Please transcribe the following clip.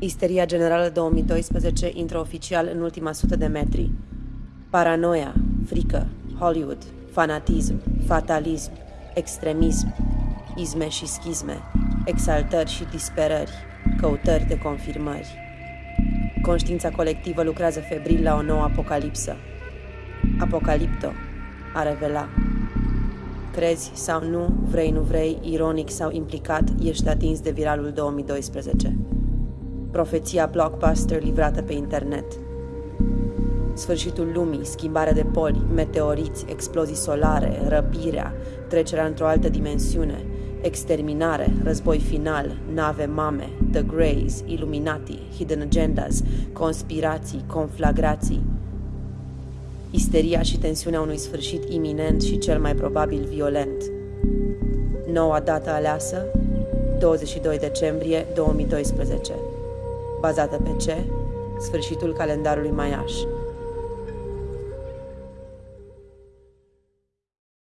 Isteria Generală 2012 intră oficial în ultima sută de metri. Paranoia, frică, Hollywood, fanatism, fatalism, extremism, izme și schizme, exaltări și disperări, căutări de confirmări. Conștiința colectivă lucrează febril la o nouă apocalipsă. Apocalipto, a revela. Crezi sau nu, vrei nu vrei, ironic sau implicat, ești atins de viralul 2012. Profeția blockbuster livrată pe internet. Sfârșitul lumii, schimbarea de poli, meteoriți, explozii solare, răpirea, trecerea într-o altă dimensiune, exterminare, război final, nave mame, The Greys, Illuminati, Hidden Agendas, conspirații, conflagrații, isteria și tensiunea unui sfârșit iminent și cel mai probabil violent. Noua dată aleasă, 22 decembrie 2012. Bazată pe ce? Sfârșitul calendarului maiaș.